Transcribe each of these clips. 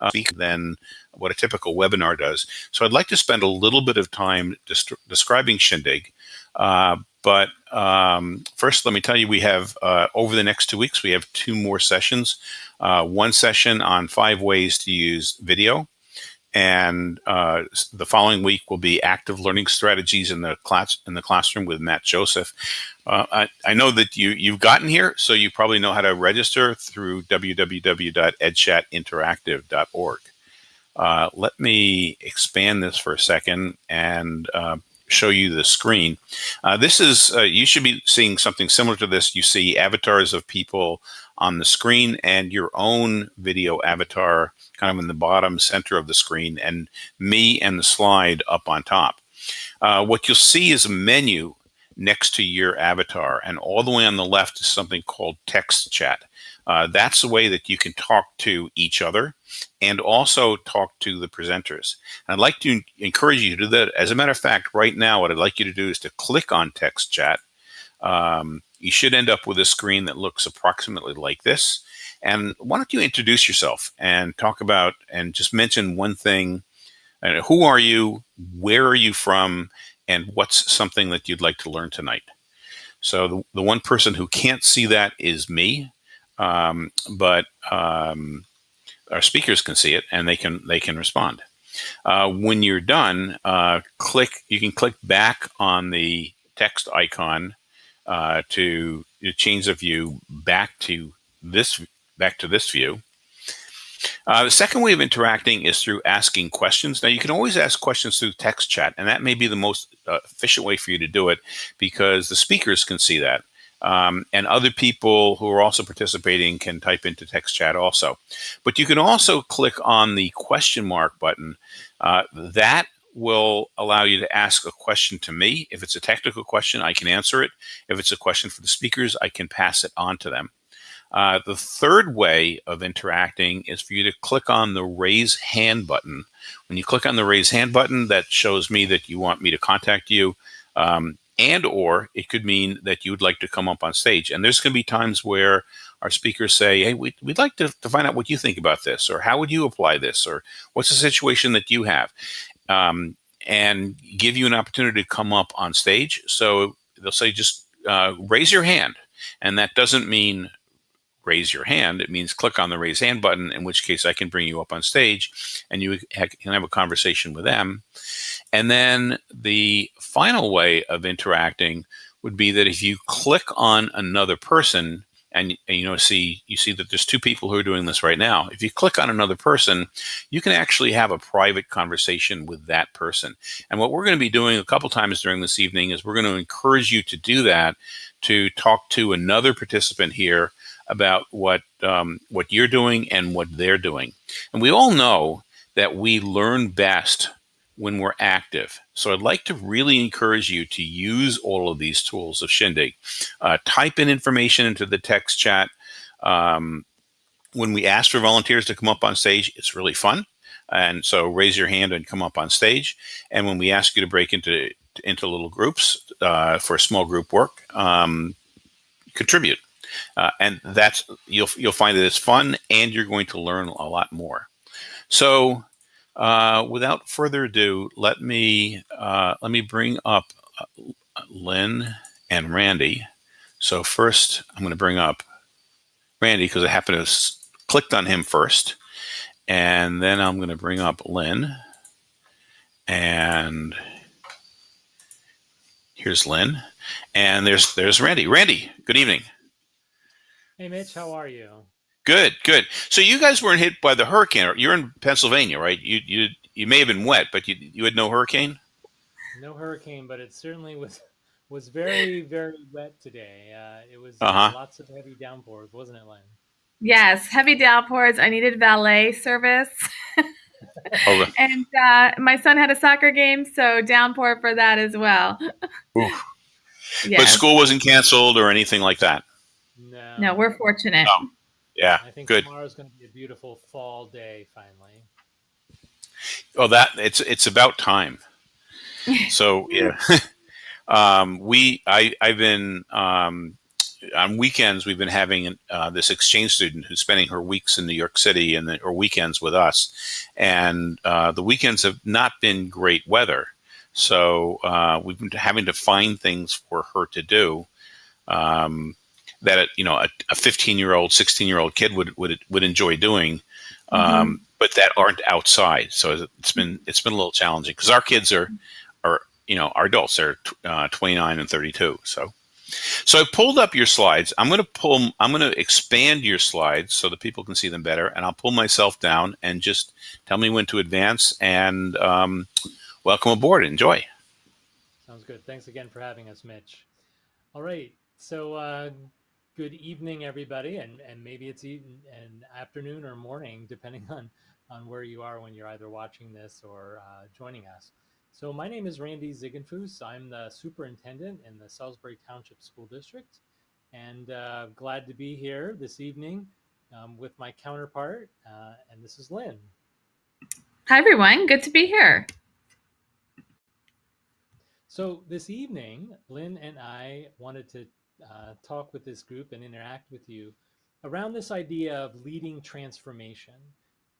uh, than what a typical webinar does. So I'd like to spend a little bit of time describing Shindig. Uh, but um, first, let me tell you, we have uh, over the next two weeks, we have two more sessions. Uh, one session on five ways to use video, and uh, the following week will be active learning strategies in the class in the classroom with Matt Joseph. Uh, I, I, know that you you've gotten here, so you probably know how to register through www.edchatinteractive.org. Uh, let me expand this for a second and uh, show you the screen. Uh, this is, uh, you should be seeing something similar to this. You see avatars of people on the screen and your own video avatar kind of in the bottom center of the screen and me and the slide up on top. Uh, what you'll see is a menu next to your avatar and all the way on the left is something called text chat. Uh, that's the way that you can talk to each other and also talk to the presenters. And I'd like to encourage you to do that. As a matter of fact, right now, what I'd like you to do is to click on text chat. Um, you should end up with a screen that looks approximately like this. And why don't you introduce yourself and talk about and just mention one thing. Uh, who are you? Where are you from? And what's something that you'd like to learn tonight? So the, the one person who can't see that is me. Um, but um, our speakers can see it and they can they can respond. Uh, when you're done, uh, click. You can click back on the text icon uh, to, change the view back to this back to this view. Uh, the second way of interacting is through asking questions. Now, you can always ask questions through text chat, and that may be the most uh, efficient way for you to do it because the speakers can see that. Um, and other people who are also participating can type into text chat also. But you can also click on the question mark button. Uh, that will allow you to ask a question to me. If it's a technical question, I can answer it. If it's a question for the speakers, I can pass it on to them. Uh, the third way of interacting is for you to click on the raise hand button. When you click on the raise hand button, that shows me that you want me to contact you. Um, and or it could mean that you would like to come up on stage. And there's going to be times where our speakers say, hey, we'd, we'd like to, to find out what you think about this, or how would you apply this, or what's the situation that you have, um, and give you an opportunity to come up on stage. So they'll say, just uh, raise your hand. And that doesn't mean raise your hand. It means click on the raise hand button, in which case I can bring you up on stage and you can have a conversation with them. And then the final way of interacting would be that if you click on another person and, and, you know see you see that there's two people who are doing this right now. If you click on another person you can actually have a private conversation with that person. And what we're going to be doing a couple times during this evening is we're going to encourage you to do that to talk to another participant here about what um, what you're doing and what they're doing. And we all know that we learn best when we're active. So I'd like to really encourage you to use all of these tools of Shindig. Uh, type in information into the text chat. Um, when we ask for volunteers to come up on stage, it's really fun. And so raise your hand and come up on stage. And when we ask you to break into into little groups uh, for small group work, um, contribute. Uh, and that's you'll you'll find that it's fun and you're going to learn a lot more. So uh, without further ado, let me uh, let me bring up uh, Lynn and Randy. So first, I'm going to bring up Randy because I happen to have clicked on him first, and then I'm going to bring up Lynn, and here's Lynn, and there's there's Randy. Randy, good evening. Hey Mitch, how are you? Good, good. So you guys weren't hit by the hurricane. You're in Pennsylvania, right? You you you may have been wet, but you you had no hurricane. No hurricane, but it certainly was was very very wet today. Uh, it was uh-huh. lots of heavy downpours, wasn't it, Len? Yes, heavy downpours. I needed valet service. oh, and uh, my son had a soccer game, so downpour for that as well. yes. But school wasn't canceled or anything like that. No, no, we're fortunate. No. Yeah, I think good. tomorrow's going to be a beautiful fall day. Finally. Oh, that it's it's about time. So yeah, um, we I I've been um, on weekends we've been having uh, this exchange student who's spending her weeks in New York City and the, or weekends with us, and uh, the weekends have not been great weather, so uh, we've been having to find things for her to do. Um, that you know a 15 year old 16 year old kid would would would enjoy doing um, mm-hmm. but that aren't outside so it's been it's been a little challenging because our kids are are you know our adults they're uh, 29 and 32 so so I pulled up your slides. I'm going to pull, I'm going to expand your slides so that people can see them better. And I'll pull myself down and just tell me when to advance and um, welcome aboard. Enjoy. Sounds good. Thanks again for having us, Mitch. All right. So uh, good evening, everybody. And, and maybe it's even an afternoon or morning, depending on, on where you are when you're either watching this or uh, joining us. So my name is Randy Ziegenfuss. I'm the superintendent in the Salisbury Township School District and uh, glad to be here this evening um, with my counterpart. Uh, and this is Lynn. Hi, everyone. Good to be here. So this evening, Lynn and I wanted to uh, talk with this group and interact with you around this idea of leading transformation.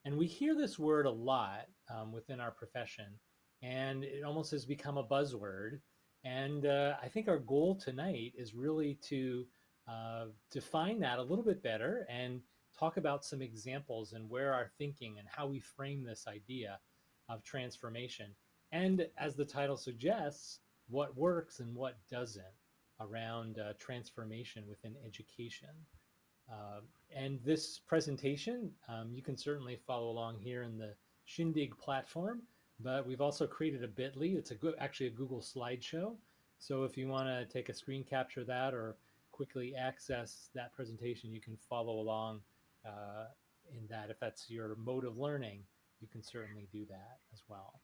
And we hear this word a lot um, within our profession and it almost has become a buzzword. And uh, I think our goal tonight is really to uh, define that a little bit better and talk about some examples and where our thinking and how we frame this idea of transformation. And as the title suggests, what works and what doesn't around uh, transformation within education. Uh, and this presentation, um, you can certainly follow along here in the Shindig platform but we've also created a bit.ly. It's a good, actually a Google slideshow. So if you want to take a screen capture that or quickly access that presentation, you can follow along uh, in that. If that's your mode of learning, you can certainly do that as well.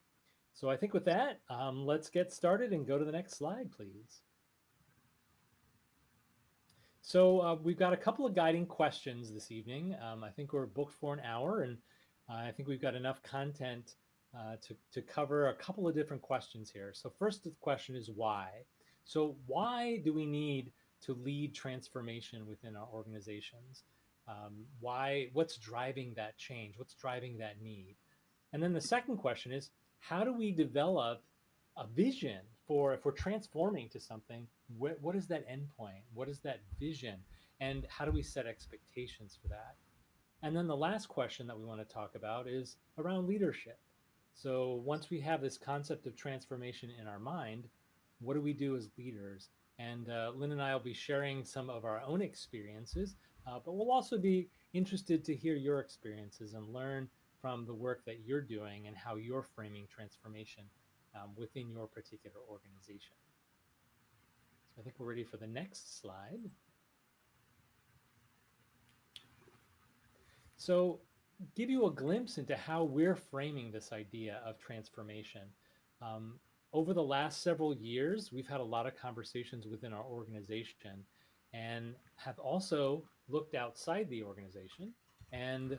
So I think with that, um, let's get started and go to the next slide, please. So uh, we've got a couple of guiding questions this evening. Um, I think we're booked for an hour and uh, I think we've got enough content uh, to, to cover a couple of different questions here. So first the question is why? So why do we need to lead transformation within our organizations? Um, why, what's driving that change? What's driving that need? And then the second question is, how do we develop a vision for if we're transforming to something, wh what is that endpoint? What is that vision? And how do we set expectations for that? And then the last question that we want to talk about is around leadership. So once we have this concept of transformation in our mind, what do we do as leaders? And uh, Lynn and I will be sharing some of our own experiences, uh, but we'll also be interested to hear your experiences and learn from the work that you're doing and how you're framing transformation um, within your particular organization. So I think we're ready for the next slide. So give you a glimpse into how we're framing this idea of transformation. Um, over the last several years, we've had a lot of conversations within our organization and have also looked outside the organization and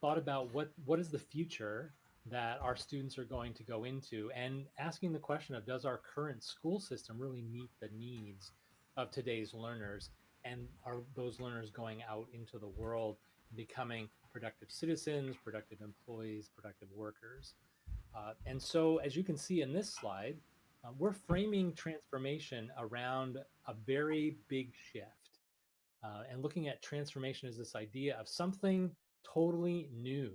thought about what, what is the future that our students are going to go into and asking the question of does our current school system really meet the needs of today's learners and are those learners going out into the world becoming productive citizens, productive employees, productive workers. Uh, and so, as you can see in this slide, uh, we're framing transformation around a very big shift uh, and looking at transformation as this idea of something totally new.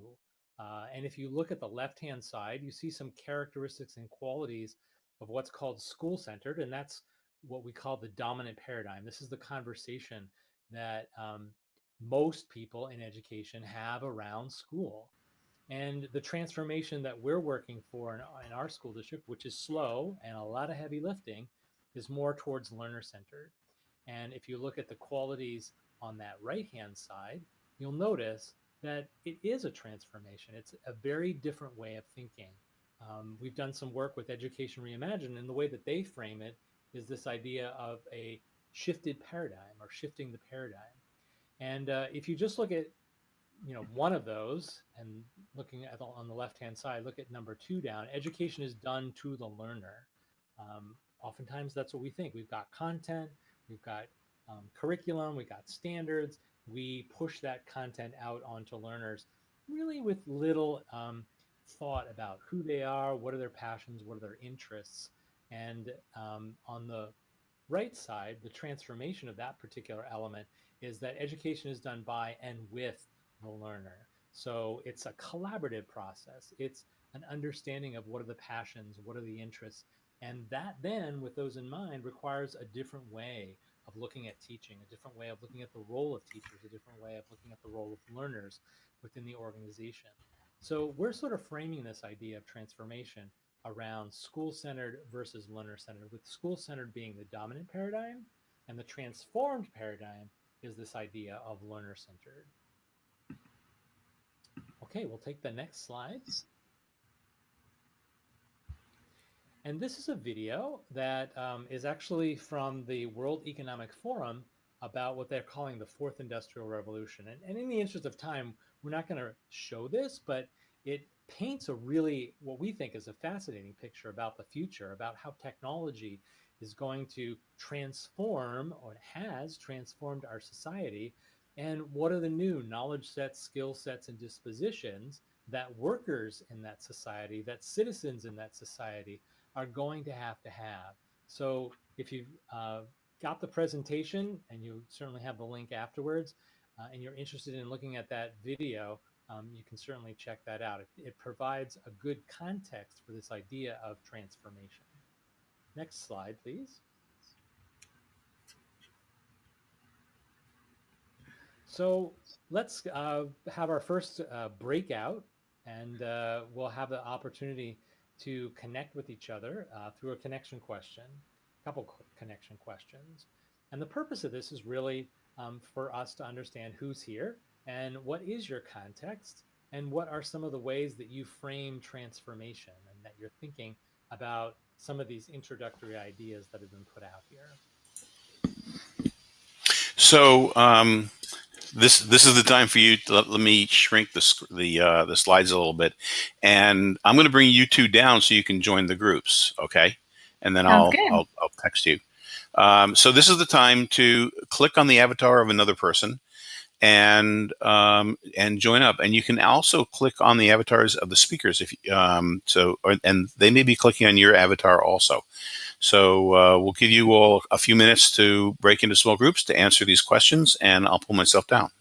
Uh, and if you look at the left-hand side, you see some characteristics and qualities of what's called school-centered, and that's what we call the dominant paradigm. This is the conversation that um, most people in education have around school. And the transformation that we're working for in, in, our school district, which is slow and a lot of heavy lifting, is more towards learner centered. And if you look at the qualities on that right hand side, you'll notice that it is a transformation. It's a very different way of thinking. Um, we've done some work with Education Reimagined, and the way that they frame it is this idea of a shifted paradigm or shifting the paradigm. And uh, if you just look at, you know, one of those and looking at the, on the left-hand side, look at number two down, education is done to the learner. Um, oftentimes that's what we think. We've got content, we've got um, curriculum, we've got standards, we push that content out onto learners really with little um, thought about who they are, what are their passions, what are their interests. And um, on the right side, the transformation of that particular element is that education is done by and with the learner. So it's a collaborative process. It's an understanding of what are the passions, what are the interests. And that then, with those in mind, requires a different way of looking at teaching, a different way of looking at the role of teachers, a different way of looking at the role of learners within the organization. So we're sort of framing this idea of transformation around school-centered versus learner-centered, with school-centered being the dominant paradigm, and the transformed paradigm is this idea of learner-centered. Okay, we'll take the next slide. And this is a video that um, is actually from the World Economic Forum about what they're calling the fourth industrial revolution. And, and in the interest of time, we're not going to show this, but it paints a really, what we think is a fascinating picture about the future, about how technology is going to transform or has transformed our society. And what are the new knowledge sets, skill sets, and dispositions that workers in that society, that citizens in that society are going to have to have. So if you've uh, got the presentation and you certainly have the link afterwards uh, and you're interested in looking at that video, um, you can certainly check that out. It, it provides a good context for this idea of transformation. Next slide, please. So let's uh, have our first uh, breakout and uh, we'll have the opportunity to connect with each other uh, through a connection question, a couple connection questions. And the purpose of this is really um, for us to understand who's here and what is your context and what are some of the ways that you frame transformation and that you're thinking about some of these introductory ideas that have been put out here. So um, this this is the time for you. To, let, let me shrink the the uh, the slides a little bit, and I'm going to bring you two down so you can join the groups. Okay, and then I'll, I'll, I'll text you. Um, so this is the time to click on the avatar of another person and um, and join up. And you can also click on the avatars of the speakers if um, so, or, and they may be clicking on your avatar also. So uh, we'll give you all a few minutes to break into small groups to answer these questions, and I'll pull myself down.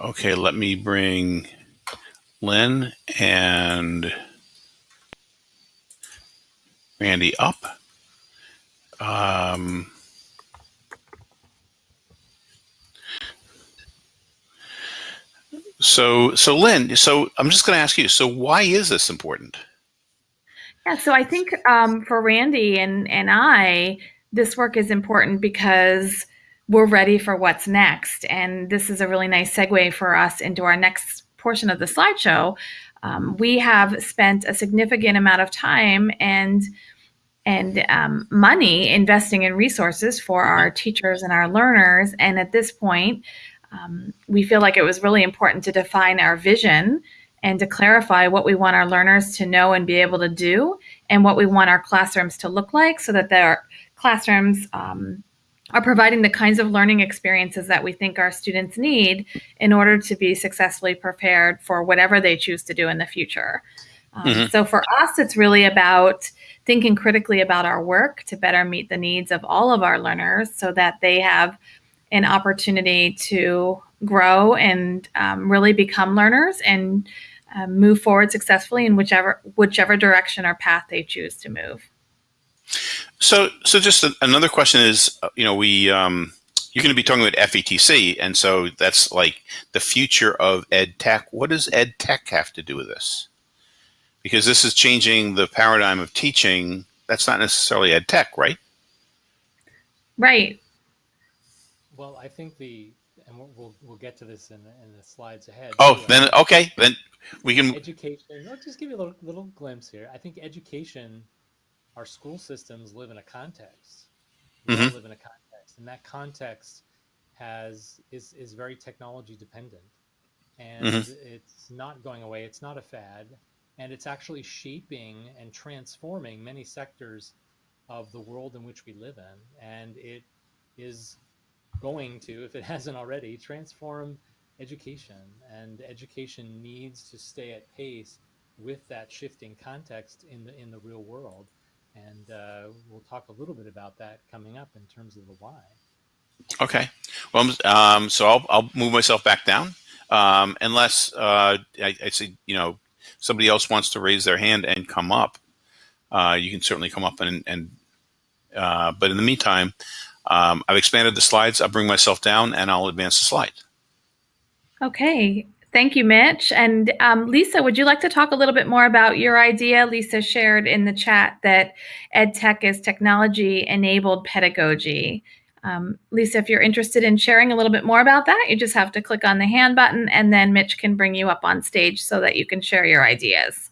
Okay, let me bring Lynn and Randy up. Um, so, so Lynn, so I'm just going to ask you, so why is this important? Yeah, so I think um, for Randy and, and I, this work is important because we're ready for what's next. And this is a really nice segue for us into our next portion of the slideshow. Um, we have spent a significant amount of time and and um, money investing in resources for our teachers and our learners. And at this point, um, we feel like it was really important to define our vision and to clarify what we want our learners to know and be able to do and what we want our classrooms to look like so that their classrooms um, are providing the kinds of learning experiences that we think our students need in order to be successfully prepared for whatever they choose to do in the future. Um, mm-hmm. So for us, it's really about thinking critically about our work to better meet the needs of all of our learners so that they have an opportunity to grow and um, really become learners and uh, move forward successfully in whichever whichever direction or path they choose to move. So, so just a, another question is, uh, you know, we um, you're going to be talking about FETC, and so that's like the future of ed tech. What does ed tech have to do with this? Because this is changing the paradigm of teaching. That's not necessarily ed tech, right? Right. Well, I think the and we'll we'll get to this in in the slides ahead. Oh, too. then okay, then we can education. I'll just give you a little little glimpse here. I think education our school systems live in a context. We mm-hmm. live in a context, and that context has is is very technology dependent, and mm-hmm. it's not going away. It's not a fad, and it's actually shaping and transforming many sectors of the world in which we live in, and it is going to, if it hasn't already, transform education. And education needs to stay at pace with that shifting context in the in the real world and uh, we'll talk a little bit about that coming up in terms of the why. Okay. Well, um, so I'll, I'll move myself back down um, unless uh, I, I, see, you know, somebody else wants to raise their hand and come up. Uh, you can certainly come up and, and uh, but in the meantime, um, I've expanded the slides. I'll bring myself down and I'll advance the slide. Okay. Thank you, Mitch. And um, Lisa, would you like to talk a little bit more about your idea? Lisa shared in the chat that EdTech is technology enabled pedagogy. Um, Lisa, if you're interested in sharing a little bit more about that, you just have to click on the hand button and then Mitch can bring you up on stage so that you can share your ideas.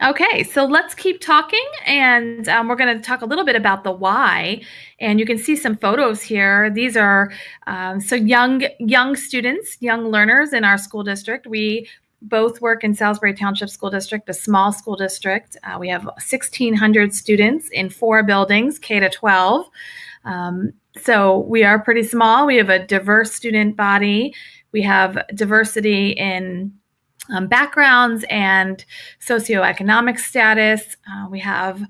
Okay, so let's keep talking, and um, we're going to talk a little bit about the why. And you can see some photos here. These are um, so young young students, young learners in our school district. We both work in Salisbury Township School District, a small school district. Uh, we have 1,600 students in four buildings, K to 12. Um, so we are pretty small. We have a diverse student body. We have diversity in um, backgrounds and socioeconomic status. Uh, we have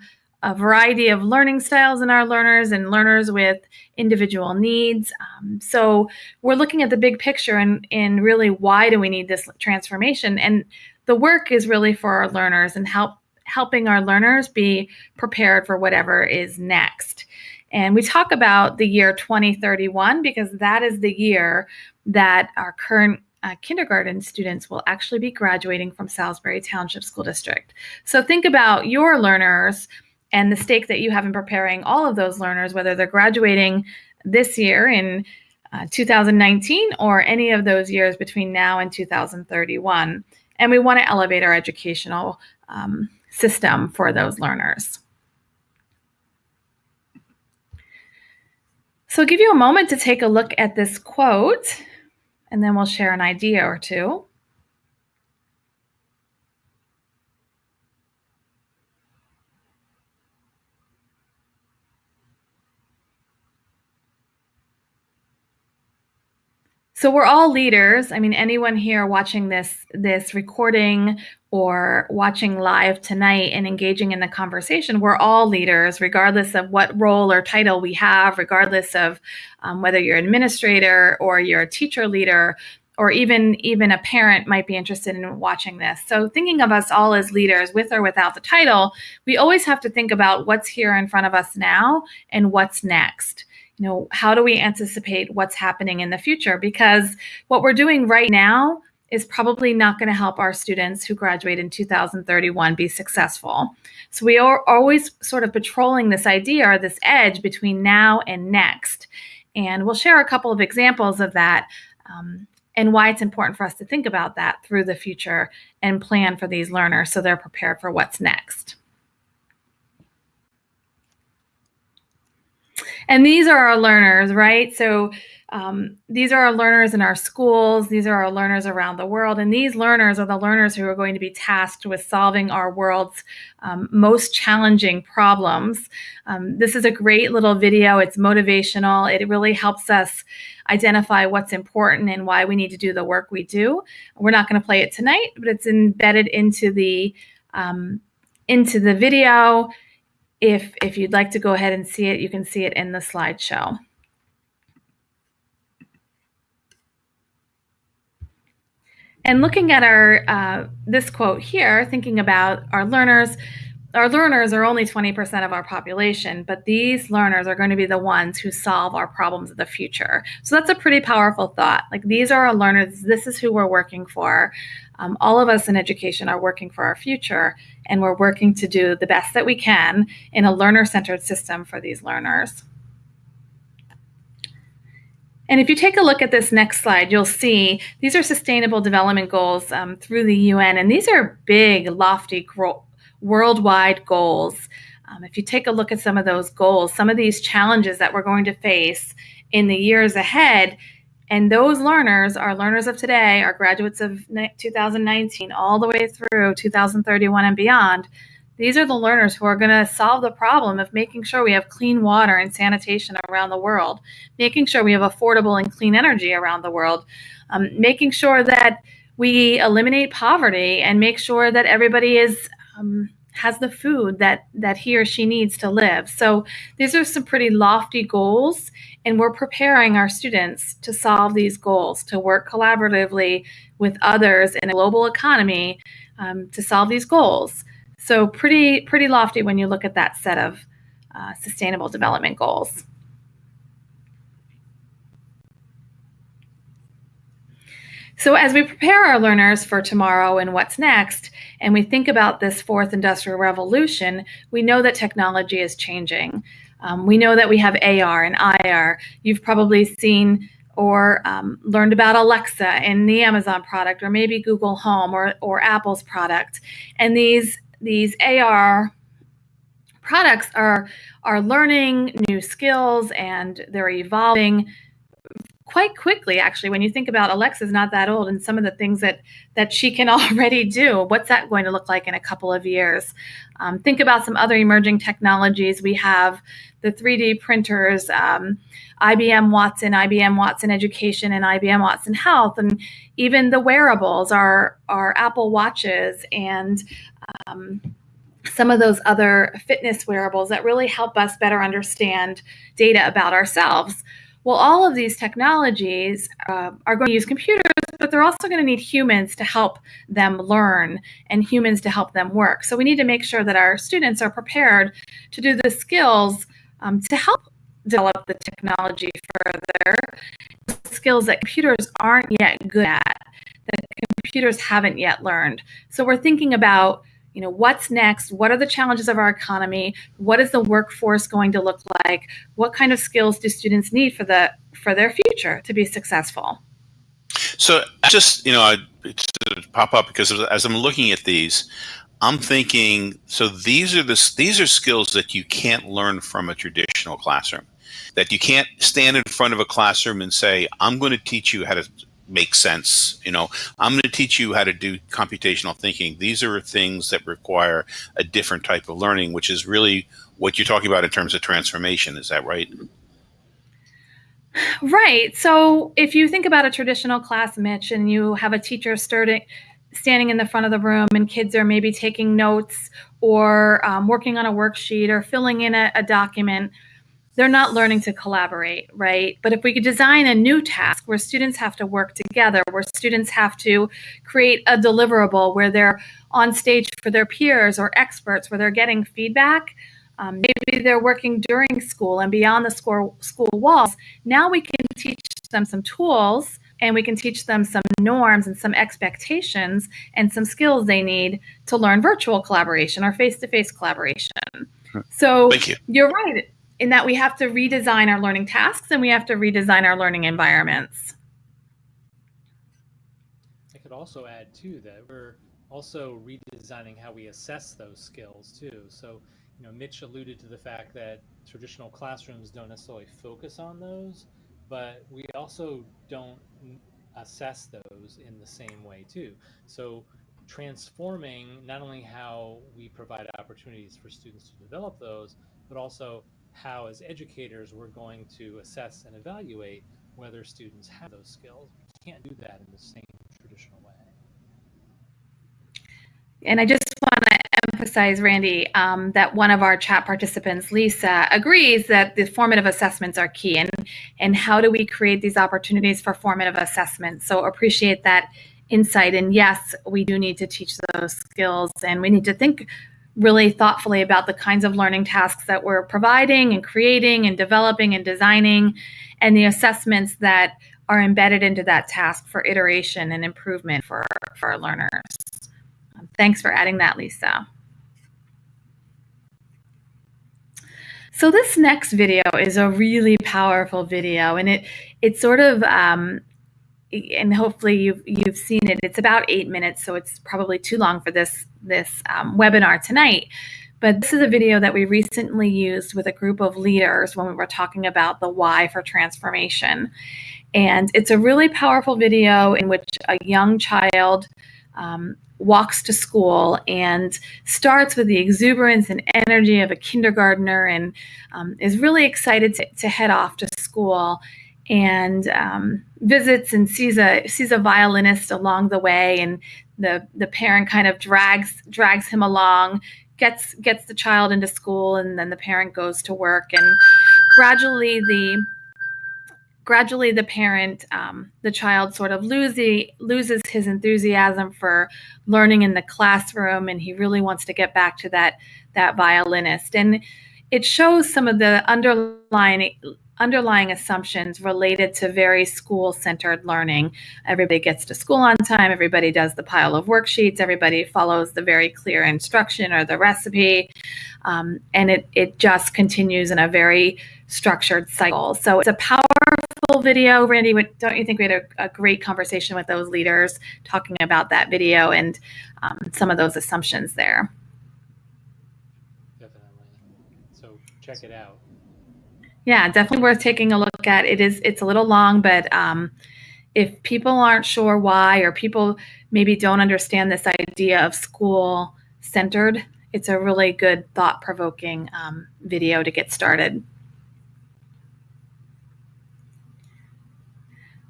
a variety of learning styles in our learners and learners with individual needs. Um, so we're looking at the big picture and, and really why do we need this transformation? And the work is really for our learners and help helping our learners be prepared for whatever is next. And we talk about the year 2031 because that is the year that our current uh, kindergarten students will actually be graduating from Salisbury Township School District. So think about your learners and the stake that you have in preparing all of those learners, whether they're graduating this year in uh, 2019 or any of those years between now and 2031. And we want to elevate our educational um, system for those learners. So I'll give you a moment to take a look at this quote and then we'll share an idea or two. So we're all leaders. I mean, anyone here watching this this recording or watching live tonight and engaging in the conversation, we're all leaders, regardless of what role or title we have, regardless of um, whether you're an administrator or you're a teacher leader, or even even a parent might be interested in watching this. So thinking of us all as leaders, with or without the title, we always have to think about what's here in front of us now and what's next you know how do we anticipate what's happening in the future because what we're doing right now is probably not going to help our students who graduate in 2031 be successful. So we are always sort of patrolling this idea or this edge between now and next. And we'll share a couple of examples of that um, and why it's important for us to think about that through the future and plan for these learners so they're prepared for what's next. And these are our learners, right? So um, these are our learners in our schools. These are our learners around the world. And these learners are the learners who are going to be tasked with solving our world's um, most challenging problems. Um, this is a great little video. It's motivational. It really helps us identify what's important and why we need to do the work we do. We're not going to play it tonight, but it's embedded into the um, into the video. If if you'd like to go ahead and see it, you can see it in the slideshow. And looking at our uh, this quote here, thinking about our learners, our learners are only 20% of our population, but these learners are going to be the ones who solve our problems of the future. So that's a pretty powerful thought. Like these are our learners, this is who we're working for. Um, all of us in education are working for our future, and we're working to do the best that we can in a learner centered system for these learners. And if you take a look at this next slide, you'll see these are sustainable development goals um, through the UN, and these are big, lofty, worldwide goals. Um, if you take a look at some of those goals, some of these challenges that we're going to face in the years ahead, and those learners are learners of today, our graduates of 2019 all the way through 2031 and beyond. These are the learners who are going to solve the problem of making sure we have clean water and sanitation around the world, making sure we have affordable and clean energy around the world, um, making sure that we eliminate poverty and make sure that everybody is um, has the food that that he or she needs to live. So these are some pretty lofty goals, and we're preparing our students to solve these goals, to work collaboratively with others in a global economy um, to solve these goals. So pretty pretty lofty when you look at that set of uh, sustainable development goals. So as we prepare our learners for tomorrow and what's next, and we think about this fourth industrial revolution, we know that technology is changing. Um, we know that we have AR and IR. You've probably seen or um, learned about Alexa in the Amazon product, or maybe Google Home or, or Apple's product. And these these AR products are are learning new skills and they're evolving quite quickly actually when you think about alexa's not that old and some of the things that that she can already do what's that going to look like in a couple of years um, think about some other emerging technologies we have the 3d printers um, ibm watson ibm watson education and ibm watson health and even the wearables are are apple watches and um, some of those other fitness wearables that really help us better understand data about ourselves. Well, all of these technologies uh, are going to use computers, but they're also going to need humans to help them learn and humans to help them work. So we need to make sure that our students are prepared to do the skills um, to help develop the technology further, skills that computers aren't yet good at, that computers haven't yet learned. So we're thinking about you know what's next? What are the challenges of our economy? What is the workforce going to look like? What kind of skills do students need for the for their future to be successful? So just you know I pop up because as i'm looking at these i'm thinking so these are the these are skills that you can't learn from a traditional classroom. That you can't stand in front of a classroom and say i'm going to teach you how to make sense. You know, I'm going to teach you how to do computational thinking. These are things that require a different type of learning, which is really what you're talking about in terms of transformation. Is that right? Right. So if you think about a traditional class, Mitch, and you have a teacher starting, standing in the front of the room and kids are maybe taking notes or um, working on a worksheet or filling in a, a document, they're not learning to collaborate, right? But if we could design a new task where students have to work together, where students have to create a deliverable where they're on stage for their peers or experts, where they're getting feedback, um, maybe they're working during school and beyond the school, school walls. Now we can teach them some tools and we can teach them some norms and some expectations and some skills they need to learn virtual collaboration or face-to-face collaboration. So Thank you. you're right in that we have to redesign our learning tasks and we have to redesign our learning environments. I could also add too that we're also redesigning how we assess those skills too. So, you know, Mitch alluded to the fact that traditional classrooms don't necessarily focus on those, but we also don't assess those in the same way too. So transforming not only how we provide opportunities for students to develop those, but also how as educators we're going to assess and evaluate whether students have those skills. We can't do that in the same traditional way. And I just want to emphasize, Randy, um, that one of our chat participants, Lisa, agrees that the formative assessments are key. And, and how do we create these opportunities for formative assessments? So appreciate that insight. And yes, we do need to teach those skills and we need to think really thoughtfully about the kinds of learning tasks that we're providing and creating and developing and designing and the assessments that are embedded into that task for iteration and improvement for, for our learners. Thanks for adding that, Lisa. So this next video is a really powerful video, and it it sort of um, and hopefully you've you've seen it. It's about eight minutes, so it's probably too long for this this um, webinar tonight. But this is a video that we recently used with a group of leaders when we were talking about the why for transformation. And it's a really powerful video in which a young child um, walks to school and starts with the exuberance and energy of a kindergartner and um, is really excited to, to head off to school and um, visits and sees a sees a violinist along the way, and the the parent kind of drags drags him along, gets gets the child into school, and then the parent goes to work, and gradually the gradually the parent um, the child sort of loses loses his enthusiasm for learning in the classroom and he really wants to get back to that that violinist. And it shows some of the underlying underlying assumptions related to very school centered learning. Everybody gets to school on time, everybody does the pile of worksheets, everybody follows the very clear instruction or the recipe, um, and it, it just continues in a very structured cycle. So it's a powerful video. Randy, don't you think we had a, a great conversation with those leaders talking about that video and um, some of those assumptions there? Definitely. So check it out yeah, definitely worth taking a look at. It is it's a little long, but um, if people aren't sure why or people maybe don't understand this idea of school centered, it's a really good thought provoking um, video to get started.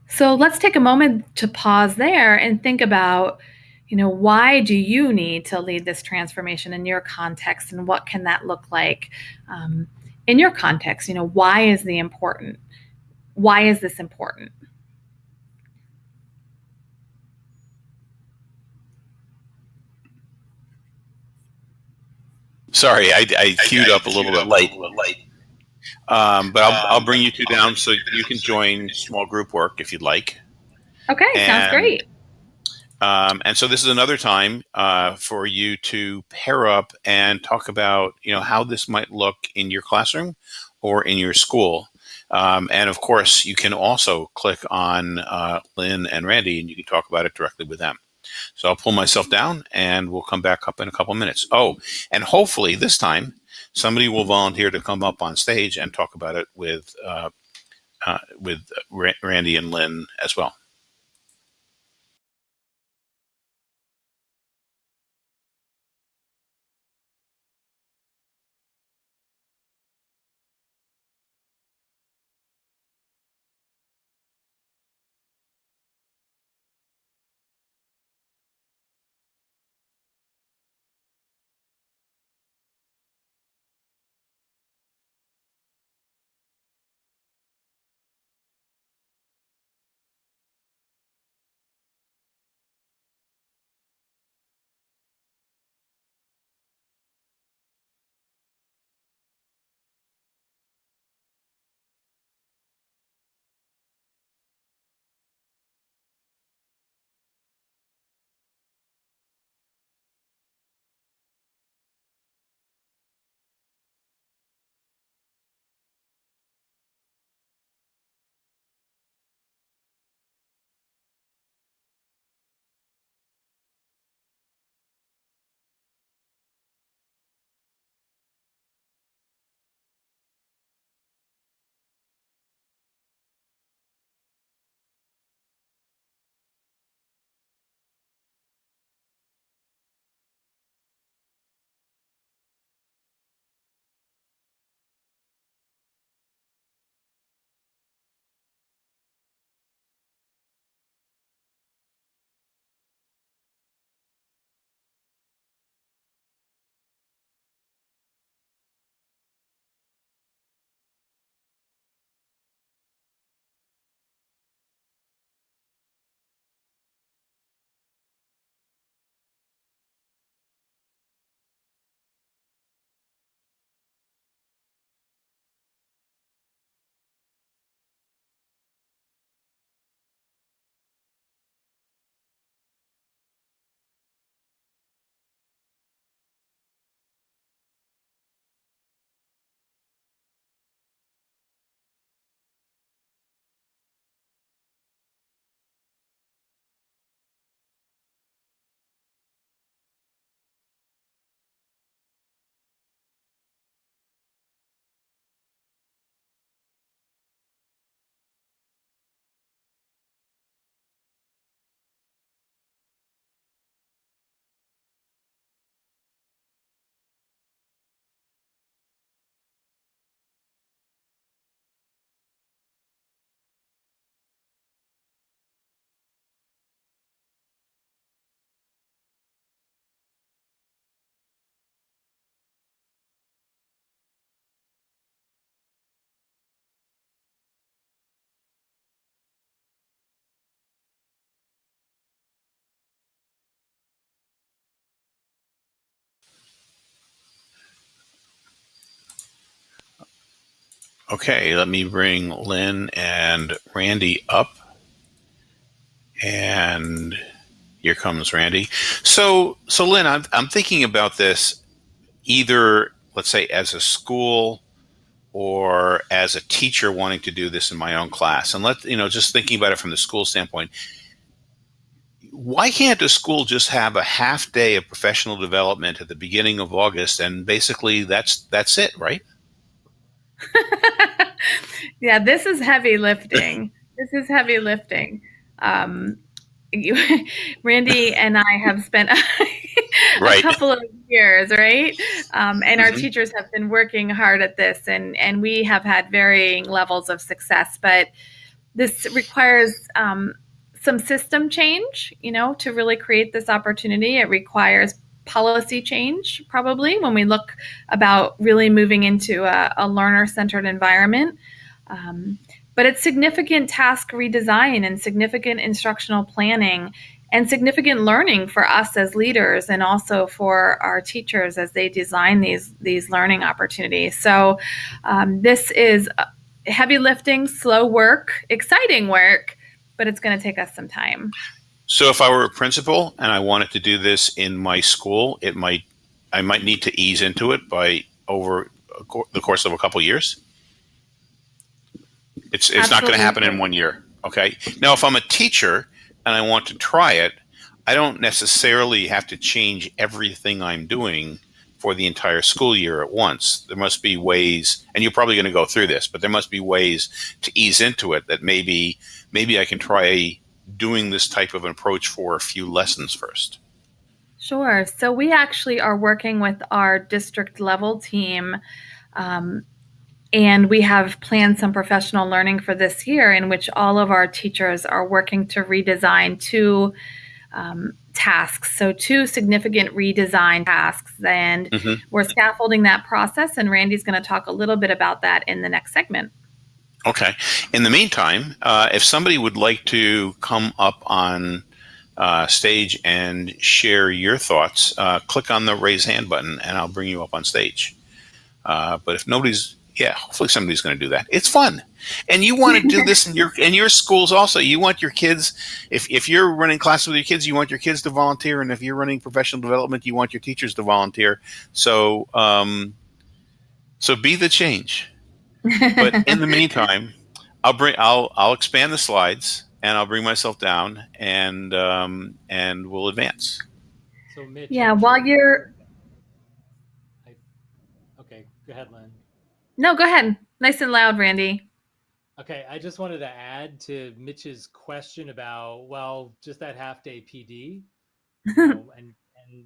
So let's take a moment to pause there and think about, you know, why do you need to lead this transformation in your context and what can that look like? Um, in your context, you know, why is the important? Why is this important? Sorry, I, I queued I, I up a little bit late. Um, but I'll, I'll bring you two down so you can join small group work if you'd like. Okay, and, sounds great. Um, and so this is another time uh, for you to pair up and talk about, you know, how this might look in your classroom or in your school. Um, and of course, you can also click on uh, Lynn and Randy and you can talk about it directly with them. So I'll pull myself down and we'll come back up in a couple minutes. Oh, and hopefully this time somebody will volunteer to come up on stage and talk about it with uh, uh, with Randy and Lynn as well. Okay, let me bring Lynn and Randy up. And here comes Randy. So, so Lynn, I'm, I'm thinking about this either, let's say, as a school or as a teacher wanting to do this in my own class. And let, you know, just thinking about it from the school standpoint, why can't a school just have a half day of professional development at the beginning of August and basically that's that's it, right? yeah, this is heavy lifting. this is heavy lifting. Um, you, Randy and I have spent a, right. couple of years, right? Um, and mm-hmm. our teachers have been working hard at this, and and we have had varying levels of success. But this requires um, some system change, you know, to really create this opportunity. It requires policy change, probably, when we look about really moving into a, a learner centered environment. Um, but it's significant task redesign and significant instructional planning and significant learning for us as leaders and also for our teachers as they design these these learning opportunities. So um, this is heavy lifting, slow work, exciting work, but it's going to take us some time. So if I were a principal and I wanted to do this in my school, it might I might need to ease into it by over the course of a couple years. It's it's Absolutely. not going to happen in one year. Okay. Now, if I'm a teacher and I want to try it, I don't necessarily have to change everything I'm doing for the entire school year at once. There must be ways, and you're probably going to go through this, but there must be ways to ease into it that maybe maybe I can try doing this type of an approach for a few lessons first? Sure. So we actually are working with our district level team. Um, and we have planned some professional learning for this year in which all of our teachers are working to redesign two um, tasks. So, two significant redesign tasks. And mm-hmm. we're scaffolding that process. And Randy's going to talk a little bit about that in the next segment. Okay. In the meantime, uh, if somebody would like to come up on uh, stage and share your thoughts, uh, click on the raise hand button and I'll bring you up on stage. Uh, but if nobody's, yeah, hopefully somebody's going to do that. It's fun. And you want to do this in your in your schools also. You want your kids, if, if you're running classes with your kids, you want your kids to volunteer. And if you're running professional development, you want your teachers to volunteer. So, um, so be the change but in the meantime, I'll bring I'll I'll expand the slides and I'll bring myself down and um, and we'll advance. So Mitch, yeah, I'm while sure you're I, okay, go ahead, Lynn. No, go ahead. Nice and loud, Randy. Okay, I just wanted to add to Mitch's question about well, just that half day PD, you know, and and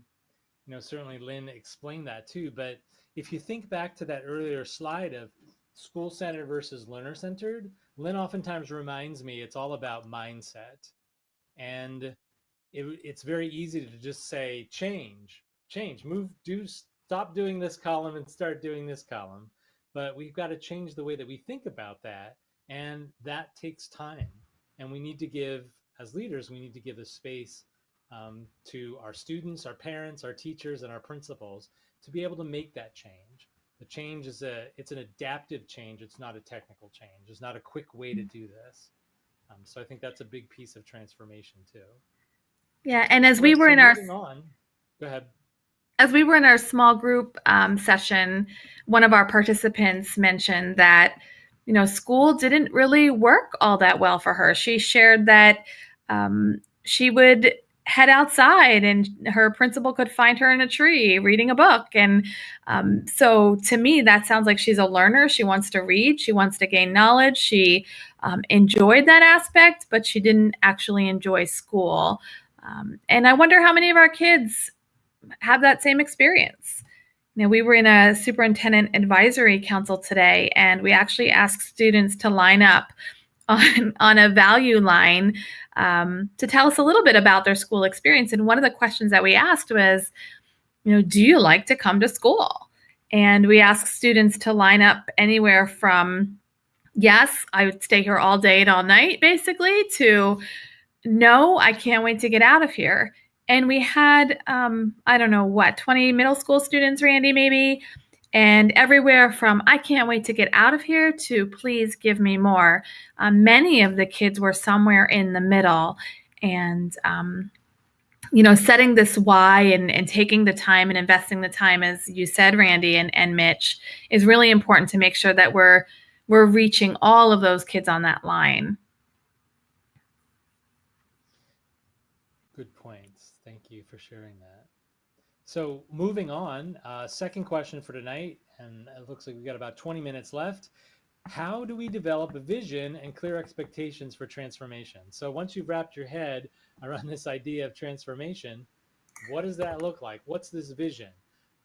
you know certainly Lynn explained that too. But if you think back to that earlier slide of school centered versus learner centered, Lynn oftentimes reminds me it's all about mindset. And it, it's very easy to just say, change, change, move, do, stop doing this column and start doing this column. But we've got to change the way that we think about that. And that takes time. And we need to give, as leaders, we need to give the space um, to our students, our parents, our teachers, and our principals to be able to make that change the change is a it's an adaptive change it's not a technical change it's not a quick way to do this. Um, so i think that's a big piece of transformation too. Yeah and as we were in our on. Go ahead. As we were in our small group um, session one of our participants mentioned that you know school didn't really work all that well for her. She shared that um, she would head outside and her principal could find her in a tree reading a book. And um, so to me that sounds like she's a learner. She wants to read. She wants to gain knowledge. She um, enjoyed that aspect but she didn't actually enjoy school. Um, and i wonder how many of our kids have that same experience. You we were in a superintendent advisory council today and we actually asked students to line up on, on a value line um, to tell us a little bit about their school experience. And one of the questions that we asked was, you know, do you like to come to school? And we asked students to line up anywhere from, yes, I would stay here all day and all night, basically, to no, I can't wait to get out of here. And we had, um, I don't know what, 20 middle school students, Randy, maybe, and everywhere from I can't wait to get out of here to please give me more. Um, many of the kids were somewhere in the middle. And, um, you know, setting this why and, and taking the time and investing the time, as you said, Randy and, and Mitch, is really important to make sure that we're we're reaching all of those kids on that line. Good points. Thank you for sharing. So moving on, uh, second question for tonight, and it looks like we've got about 20 minutes left. How do we develop a vision and clear expectations for transformation? So once you've wrapped your head around this idea of transformation, what does that look like? What's this vision?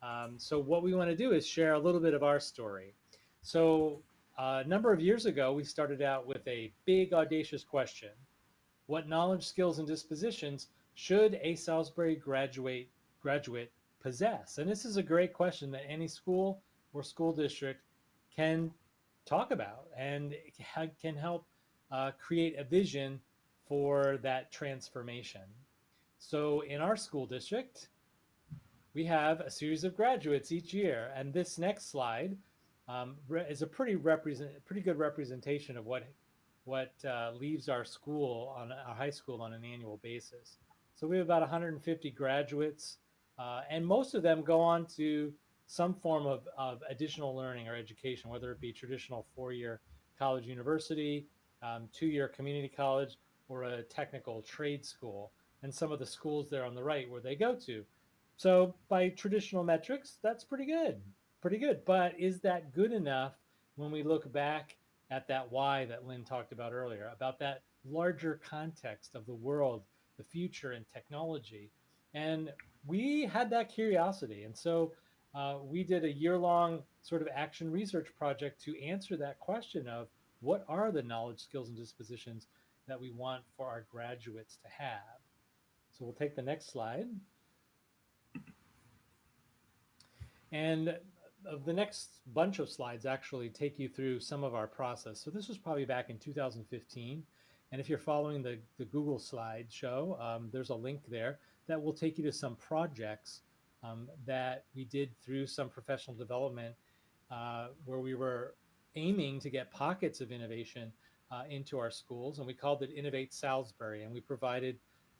Um, so what we want to do is share a little bit of our story. So uh, a number of years ago, we started out with a big audacious question. What knowledge, skills, and dispositions should a Salisbury graduate graduate possess? And this is a great question that any school or school district can talk about and can help uh, create a vision for that transformation. So in our school district, we have a series of graduates each year. And this next slide um, is a pretty represent, pretty good representation of what what uh, leaves our school on our high school on an annual basis. So we have about 150 graduates uh, and most of them go on to some form of, of additional learning or education, whether it be traditional four-year college university, um, two-year community college, or a technical trade school. And some of the schools there on the right where they go to. So by traditional metrics, that's pretty good, pretty good. But is that good enough when we look back at that why that Lynn talked about earlier, about that larger context of the world, the future and technology? And we had that curiosity. And so uh, we did a year long sort of action research project to answer that question of what are the knowledge, skills, and dispositions that we want for our graduates to have. So we'll take the next slide. And the next bunch of slides actually take you through some of our process. So this was probably back in 2015. And if you're following the, the Google slide show, um, there's a link there that will take you to some projects um, that we did through some professional development uh, where we were aiming to get pockets of innovation uh, into our schools. And we called it Innovate Salisbury. And we provided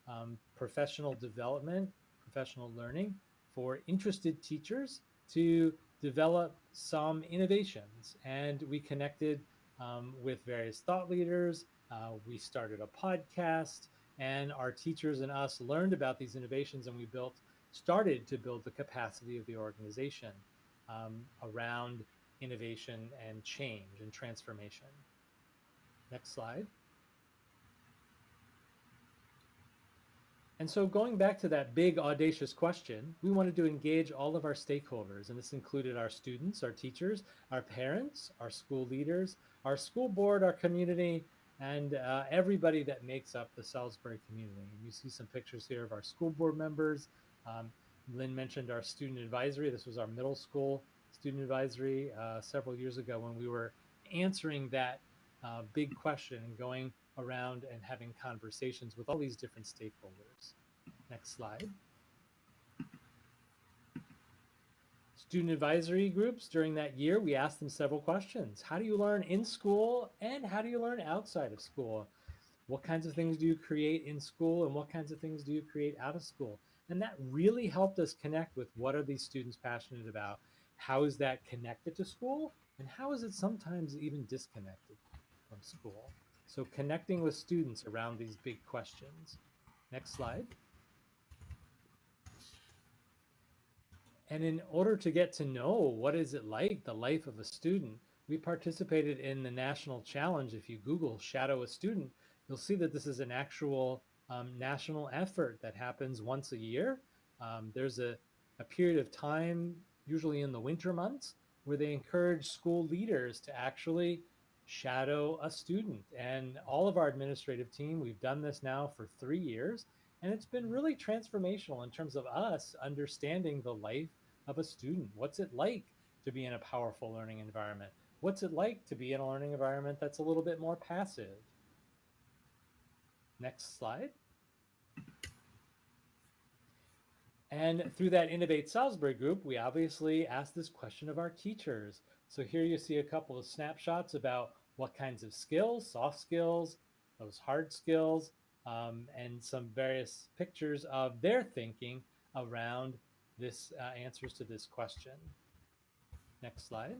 um, professional development, professional learning for interested teachers to develop some innovations. And we connected um, with various thought leaders. Uh, we started a podcast and our teachers and us learned about these innovations and we built started to build the capacity of the organization um, around innovation and change and transformation. Next slide. And so going back to that big audacious question, we wanted to engage all of our stakeholders, and this included our students, our teachers, our parents, our school leaders, our school board, our community, and uh, everybody that makes up the Salisbury community. You see some pictures here of our school board members. Um, Lynn mentioned our student advisory. This was our middle school student advisory uh, several years ago when we were answering that uh, big question and going around and having conversations with all these different stakeholders. Next slide. Student advisory groups during that year, we asked them several questions. How do you learn in school and how do you learn outside of school? What kinds of things do you create in school and what kinds of things do you create out of school? And that really helped us connect with what are these students passionate about? How is that connected to school? And how is it sometimes even disconnected from school? So connecting with students around these big questions. Next slide. And in order to get to know what is it like, the life of a student, we participated in the national challenge. If you Google shadow a student, you'll see that this is an actual um, national effort that happens once a year. Um, there's a, a period of time, usually in the winter months, where they encourage school leaders to actually shadow a student. And all of our administrative team, we've done this now for three years, and it's been really transformational in terms of us understanding the life of a student. What's it like to be in a powerful learning environment? What's it like to be in a learning environment that's a little bit more passive? Next slide. And through that Innovate Salisbury group, we obviously asked this question of our teachers. So here you see a couple of snapshots about what kinds of skills, soft skills, those hard skills, um, and some various pictures of their thinking around this uh, answers to this question. Next slide.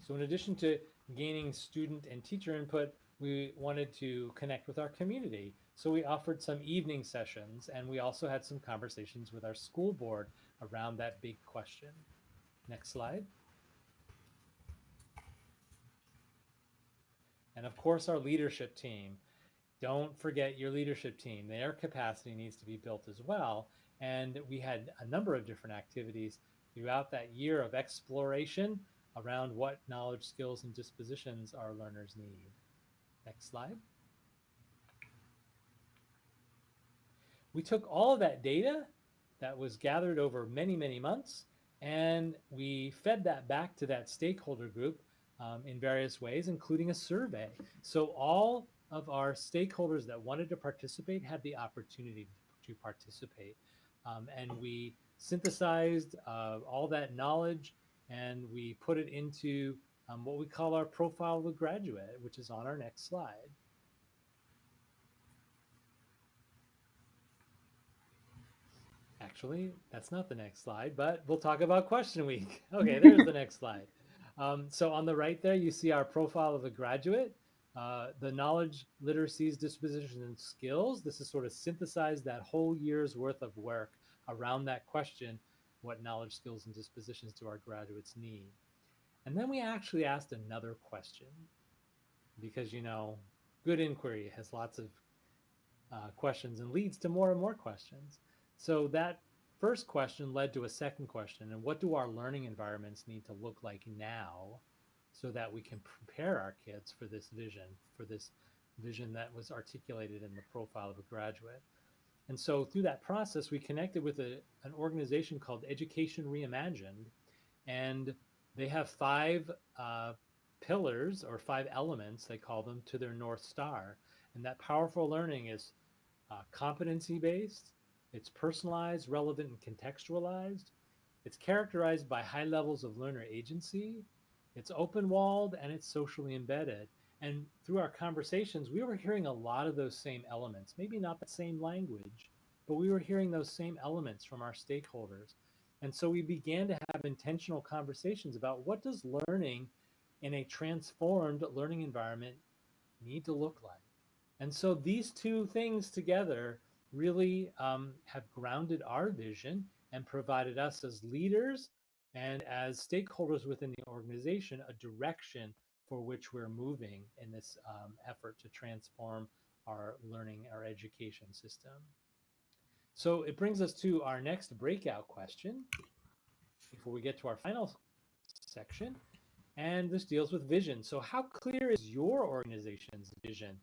So in addition to gaining student and teacher input, we wanted to connect with our community. So we offered some evening sessions and we also had some conversations with our school board around that big question. Next slide. And of course, our leadership team. Don't forget your leadership team. Their capacity needs to be built as well. And we had a number of different activities throughout that year of exploration around what knowledge, skills, and dispositions our learners need. Next slide. We took all of that data that was gathered over many, many months, and we fed that back to that stakeholder group um, in various ways, including a survey. So all of our stakeholders that wanted to participate had the opportunity to participate. Um, and we synthesized uh, all that knowledge and we put it into um, what we call our profile of a graduate, which is on our next slide. Actually, that's not the next slide, but we'll talk about question week. Okay, there's the next slide. Um, so on the right there, you see our profile of a graduate, uh, the knowledge, literacies, dispositions, and skills. This is sort of synthesized that whole year's worth of work around that question, what knowledge, skills, and dispositions do our graduates need? And then we actually asked another question because, you know, good inquiry has lots of uh, questions and leads to more and more questions. So that first question led to a second question. And what do our learning environments need to look like now so that we can prepare our kids for this vision, for this vision that was articulated in the profile of a graduate? And so through that process, we connected with a, an organization called Education Reimagined. And they have five uh, pillars or five elements, they call them, to their North Star. And that powerful learning is uh, competency based, it's personalized, relevant, and contextualized. It's characterized by high levels of learner agency. It's open walled and it's socially embedded. And through our conversations, we were hearing a lot of those same elements, maybe not the same language, but we were hearing those same elements from our stakeholders. And so we began to have intentional conversations about what does learning in a transformed learning environment need to look like? And so these two things together really um, have grounded our vision and provided us as leaders and as stakeholders within the organization a direction for which we're moving in this um, effort to transform our learning, our education system. So it brings us to our next breakout question before we get to our final section. And this deals with vision. So how clear is your organization's vision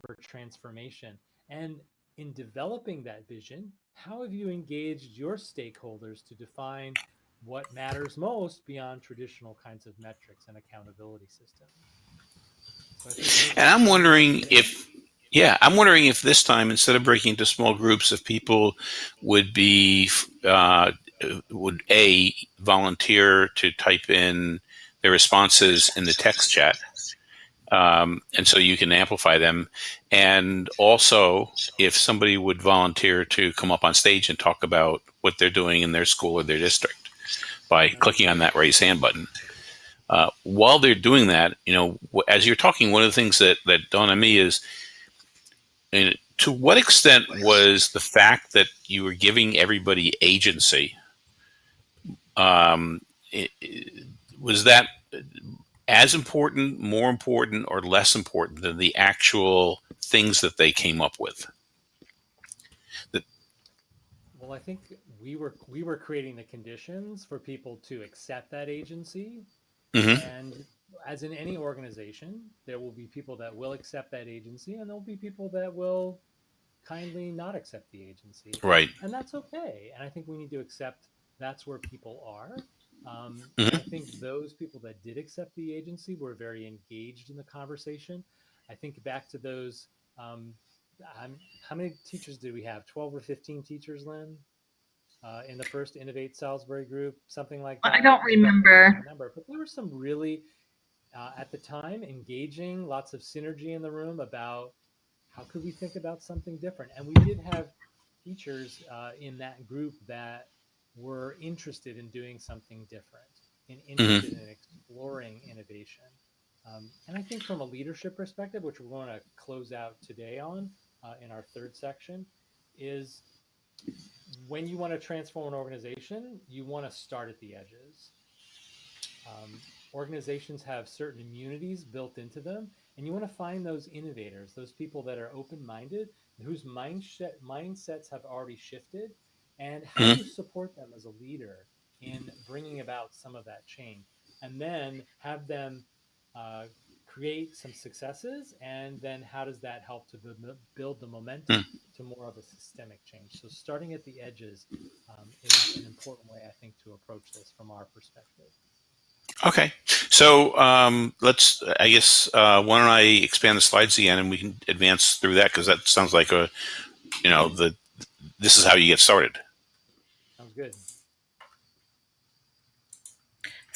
for transformation? And in developing that vision, how have you engaged your stakeholders to define what matters most beyond traditional kinds of metrics and accountability systems? And I'm wondering if, yeah, I'm wondering if this time, instead of breaking into small groups, of people would be, uh, would A, volunteer to type in their responses in the text chat um, and so you can amplify them. And also, if somebody would volunteer to come up on stage and talk about what they're doing in their school or their district by clicking on that raise hand button. Uh, while they're doing that, you know, as you're talking, one of the things that, that dawned on me is, to what extent was the fact that you were giving everybody agency, um, it, was that as important, more important, or less important than the actual things that they came up with? The well, I think we were we were creating the conditions for people to accept that agency, mm-hmm. and as in any organization, there will be people that will accept that agency, and there will be people that will kindly not accept the agency. Right. And that's okay. And I think we need to accept that's where people are um, mm-hmm. I think those people that did accept the agency were very engaged in the conversation. I think back to those. Um, how many teachers did we have? Twelve or fifteen teachers, Lynn? Uh, in the first Innovate Salisbury group, something like that. I don't remember. remember, but there were some really, uh, at the time, engaging, lots of synergy in the room about how could we think about something different. And we did have teachers uh, in that group that were interested in doing something different, and interested mm-hmm. in exploring innovation. Um, and I think from a leadership perspective, which we're going to close out today on uh, in our third section, is when you want to transform an organization, you want to start at the edges. Um, organizations have certain immunities built into them, and you want to find those innovators, those people that are open-minded, whose mindset mindsets have already shifted, and how mm-hmm. you support them as a leader in bringing about some of that change, and then have them uh, create some successes, and then how does that help to build the momentum mm. to more of a systemic change? So starting at the edges um, is an important way, I think, to approach this from our perspective. Okay, so um, let's. I guess uh, why don't I expand the slides again, and we can advance through that because that sounds like a, you know, the this is how you get started. Sounds good.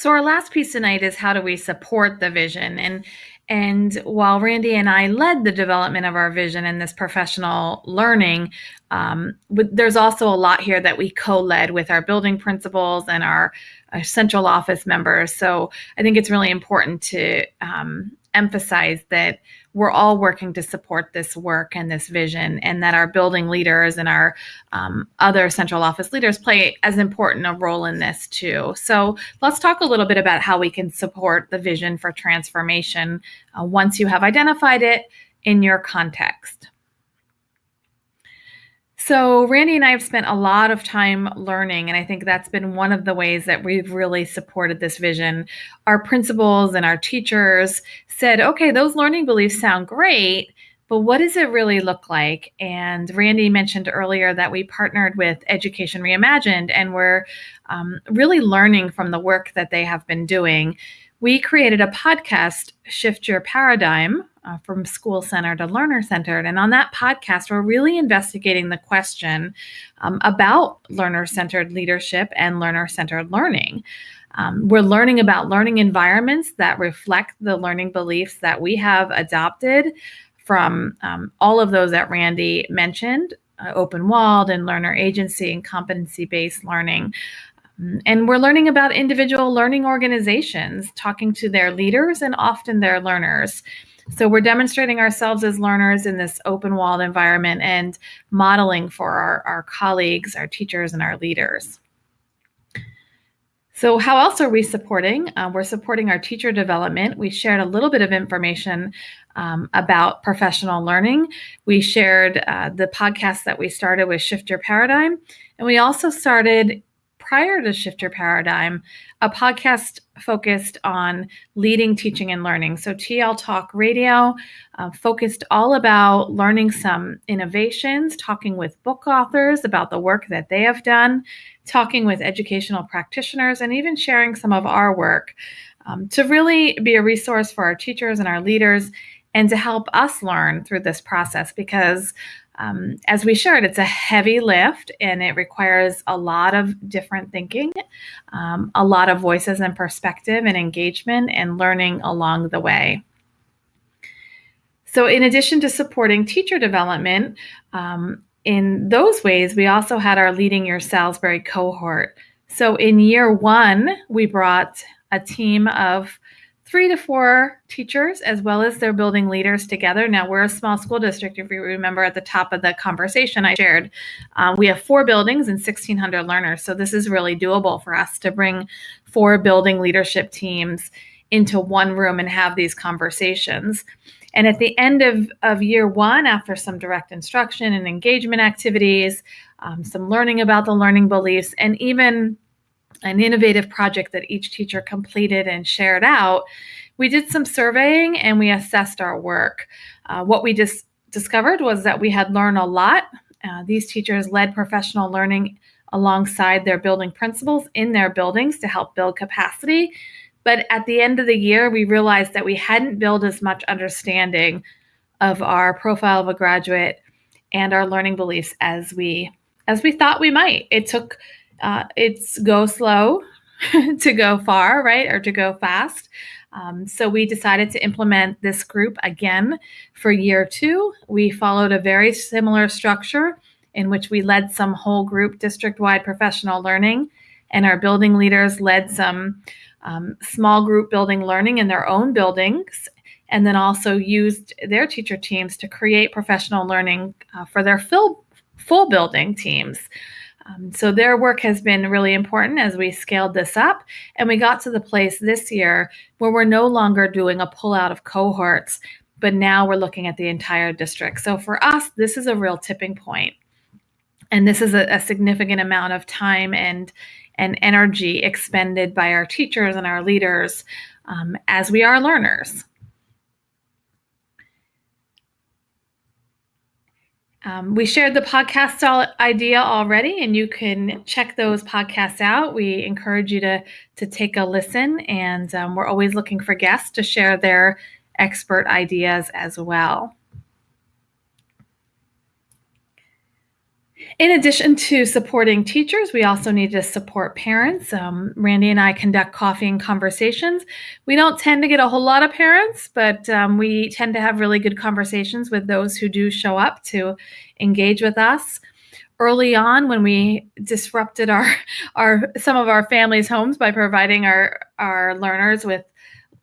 So our last piece tonight is how do we support the vision and and while Randy and I led the development of our vision and this professional learning, um, there's also a lot here that we co-led with our building principals and our, our, central office members. So I think it's really important to um, emphasize that we're all working to support this work and this vision, and that our building leaders and our um, other central office leaders play as important a role in this too. So let's talk a little bit about how we can support the vision for transformation uh, once you have identified it in your context. So, Randy and I have spent a lot of time learning, and I think that's been one of the ways that we've really supported this vision. Our principals and our teachers said, okay, those learning beliefs sound great, but what does it really look like? And Randy mentioned earlier that we partnered with Education Reimagined, and we're um, really learning from the work that they have been doing. We created a podcast, Shift Your Paradigm, uh, from school centered to learner centered. And on that podcast, we're really investigating the question um, about learner centered leadership and learner centered learning. Um, we're learning about learning environments that reflect the learning beliefs that we have adopted from um, all of those that Randy mentioned uh, open walled and learner agency and competency based learning. Um, and we're learning about individual learning organizations, talking to their leaders and often their learners. So we're demonstrating ourselves as learners in this open walled environment and modeling for our, our colleagues, our teachers, and our leaders. So, how else are we supporting? Uh, we're supporting our teacher development. We shared a little bit of information um, about professional learning. We shared uh, the podcast that we started with Shift Your Paradigm. And we also started prior to Shift Your Paradigm, a podcast focused on leading, teaching, and learning. So, TL Talk Radio uh, focused all about learning some innovations, talking with book authors about the work that they have done, talking with educational practitioners, and even sharing some of our work um, to really be a resource for our teachers and our leaders and to help us learn through this process because um, as we shared, it's a heavy lift and it requires a lot of different thinking, um, a lot of voices and perspective and engagement and learning along the way. So, in addition to supporting teacher development, um, in those ways, we also had our Leading Your Salisbury cohort. So, in year one, we brought a team of three to four teachers as well as their building leaders together. Now, we're a small school district. If you remember at the top of the conversation I shared, um, we have four buildings and 1,600 learners. So, this is really doable for us to bring four building leadership teams into one room and have these conversations. And at the end of, of year one, after some direct instruction and engagement activities, um, some learning about the learning beliefs, and even an innovative project that each teacher completed and shared out, we did some surveying and we assessed our work. Uh, what we just discovered was that we had learned a lot. Uh, these teachers led professional learning alongside their building principals in their buildings to help build capacity. But at the end of the year, we realized that we hadn't built as much understanding of our profile of a graduate and our learning beliefs as we as we thought we might. It took uh, it's go slow to go far, right, or to go fast. Um, so we decided to implement this group again for year two. We followed a very similar structure in which we led some whole group district wide professional learning, and our building leaders led some um, small group building learning in their own buildings, and then also used their teacher teams to create professional learning uh, for their full, full building teams. Um, so their work has been really important as we scaled this up. And we got to the place this year where we're no longer doing a pull out of cohorts, but now we're looking at the entire district. So for us, this is a real tipping point. And this is a, a significant amount of time and and energy expended by our teachers and our leaders um, as we are learners. Um, we shared the podcast idea already, and you can check those podcasts out. We encourage you to to take a listen, and um, we're always looking for guests to share their expert ideas as well. In addition to supporting teachers, we also need to support parents. Um, Randy and I conduct coffee and conversations. We don't tend to get a whole lot of parents, but um, we tend to have really good conversations with those who do show up to engage with us. Early on, when we disrupted our, our some of our families' homes by providing our, our learners with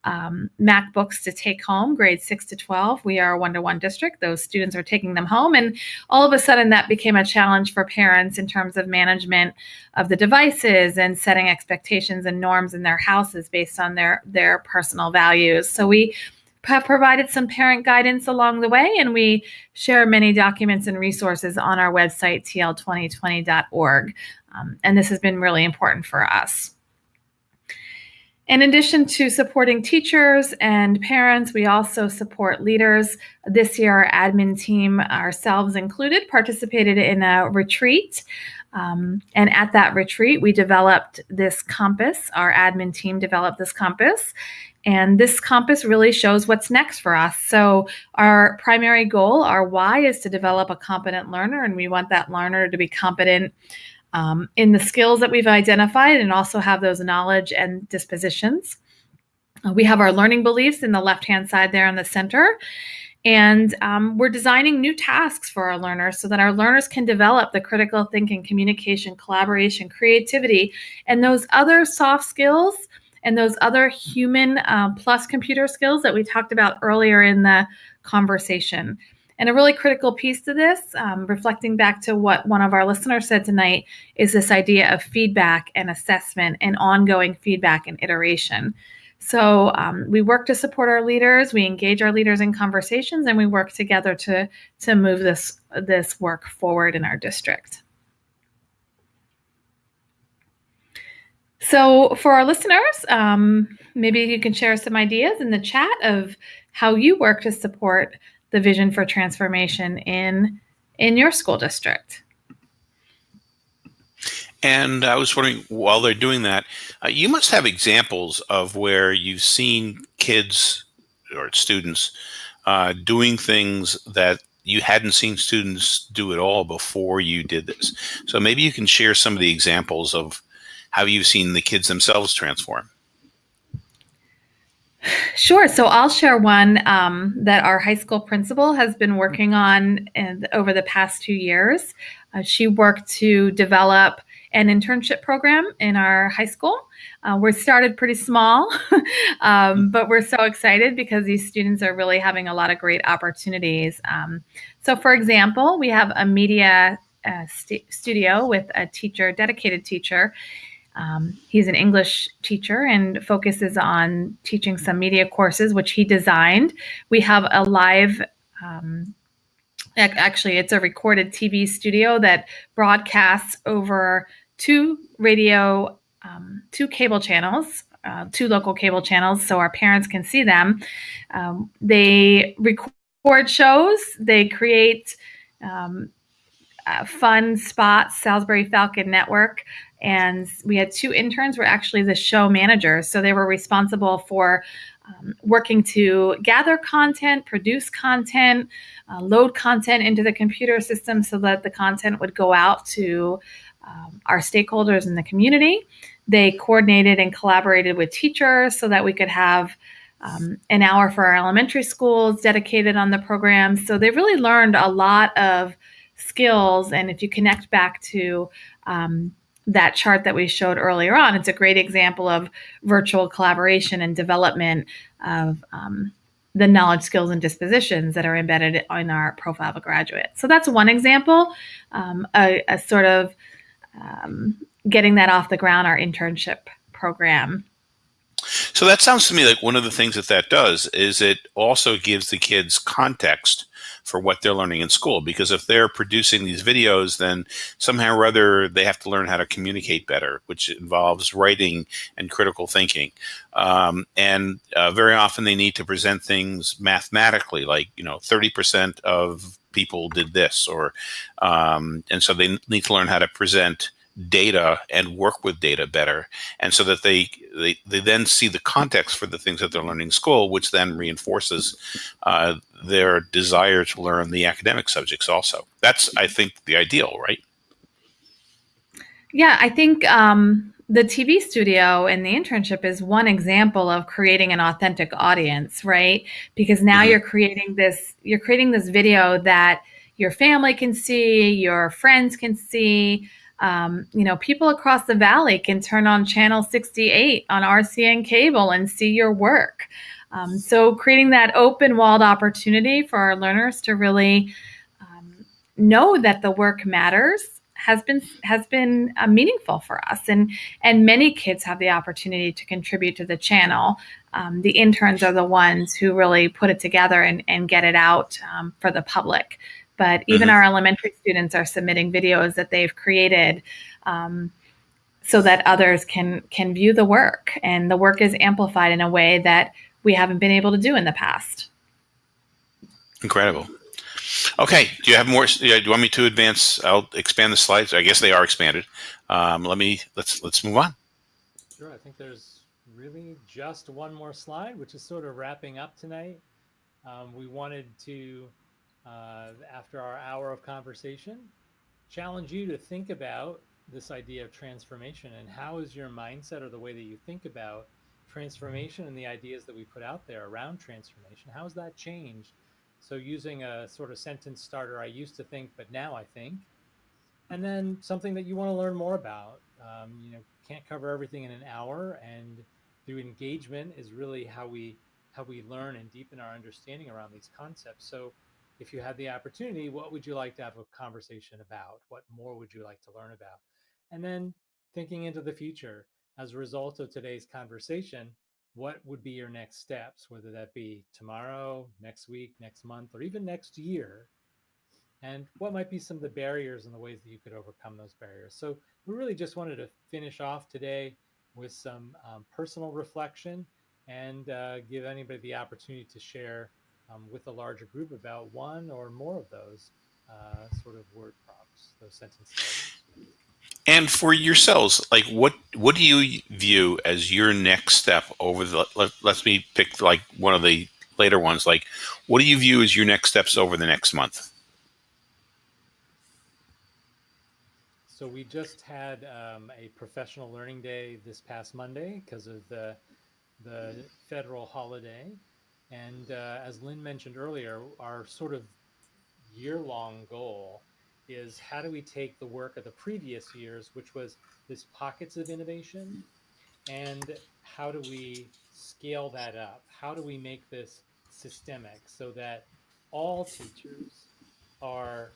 um, MacBooks to take home, grades 6 to 12. We are a one to one district. Those students are taking them home. And all of a sudden, that became a challenge for parents in terms of management of the devices and setting expectations and norms in their houses based on their, their personal values. So we have provided some parent guidance along the way, and we share many documents and resources on our website, tl2020.org. Um, and this has been really important for us. In addition to supporting teachers and parents, we also support leaders. This year, our admin team, ourselves included, participated in a retreat. Um, and at that retreat, we developed this compass. Our admin team developed this compass. And this compass really shows what's next for us. So, our primary goal, our why, is to develop a competent learner, and we want that learner to be competent um, in the skills that we've identified and also have those knowledge and dispositions. Uh, we have our learning beliefs in the left hand side there in the center. And um, we're designing new tasks for our learners so that our learners can develop the critical thinking, communication, collaboration, creativity, and those other soft skills and those other human uh, plus computer skills that we talked about earlier in the conversation. And a really critical piece to this, um, reflecting back to what one of our listeners said tonight, is this idea of feedback and assessment and ongoing feedback and iteration. So um, we work to support our leaders, we engage our leaders in conversations, and we work together to to move this this work forward in our district. So for our listeners, um, maybe you can share some ideas in the chat of how you work to support the vision for transformation in in your school district. And I was wondering, while they're doing that, uh, you must have examples of where you've seen kids or students uh, doing things that you hadn't seen students do at all before you did this. So maybe you can share some of the examples of how you've seen the kids themselves transform. Sure. So I'll share one um, that our high school principal has been working on over the past two years. Uh, she worked to develop an internship program in our high school. Uh, we started pretty small, um, but we're so excited because these students are really having a lot of great opportunities. Um, so, for example, we have a media uh, st- studio with a teacher, dedicated teacher, um, he's an English teacher and focuses on teaching some media courses, which he designed. We have a live, um, actually, it's a recorded TV studio that broadcasts over two radio, um, two cable channels, uh, two local cable channels, so our parents can see them. Um, they record shows, they create uh, fun spots, Salisbury Falcon Network and we had two interns were actually the show managers so they were responsible for um, working to gather content, produce content, uh, load content into the computer system so that the content would go out to um, our stakeholders in the community. They coordinated and collaborated with teachers so that we could have um, an hour for our elementary schools dedicated on the program. So they really learned a lot of skills. And if you connect back to um, that chart that we showed earlier on, it's a great example of virtual collaboration and development of um, the knowledge, skills, and dispositions that are embedded in our profile of a graduate. So that's one example, um, a, a, sort of um, getting that off the ground, our internship program. So that sounds to me like one of the things that that does is it also gives the kids context for what they're learning in school. Because if they're producing these videos, then somehow or other they have to learn how to communicate better, which involves writing and critical thinking. Um, and uh, very often they need to present things mathematically, like you know, thirty percent of people did this, or um, and so they need to learn how to present data and work with data better and so that they, they they then see the context for the things that they're learning in school which then reinforces uh, their desire to learn the academic subjects also. That's i think the ideal right? Yeah i think um, the tv studio and the internship is one example of creating an authentic audience right? Because now mm-hmm. you're creating this you're creating this video that your family can see your friends can see um, you know, people across the valley can turn on channel 68 on RCN cable and see your work. Um, so, creating that open walled opportunity for our learners to really um, know that the work matters has been has been uh, meaningful for us, and and many kids have the opportunity to contribute to the channel. Um, the interns are the ones who really put it together and, and get it out um, for the public but even mm-hmm. our elementary students are submitting videos that they've created um, so that others can can view the work. And the work is amplified in a way that we haven't been able to do in the past. Incredible. Okay do you have more do you want me to advance i'll expand the slides? I guess they are expanded. Um, let me let's let's move on. Sure i think there's really just one more slide which is sort of wrapping up tonight. Um, we wanted to uh, after our hour of conversation, challenge you to think about this idea of transformation and how is your mindset or the way that you think about transformation and the ideas that we put out there around transformation, how has that changed? So using a sort of sentence starter, I used to think, but now I think. And then something that you want to learn more about. Um, you know, can't cover everything in an hour, and through engagement is really how we how we learn and deepen our understanding around these concepts. So if you had the opportunity, what would you like to have a conversation about? What more would you like to learn about? And then thinking into the future, as a result of today's conversation, what would be your next steps, whether that be tomorrow, next week, next month, or even next year? And what might be some of the barriers and the ways that you could overcome those barriers? So, we really just wanted to finish off today with some um, personal reflection and uh, give anybody the opportunity to share um, with a larger group about one or more of those uh, sort of word prompts, those sentence starters. And for yourselves, like what what do you view as your next step over the? Let, let me pick like one of the later ones. Like, what do you view as your next steps over the next month? So we just had um, a professional learning day this past Monday because of the the federal holiday. And uh, as Lynn mentioned earlier, our sort of year long goal is how do we take the work of the previous years, which was this pockets of innovation, and how do we scale that up? How do we make this systemic so that all teachers are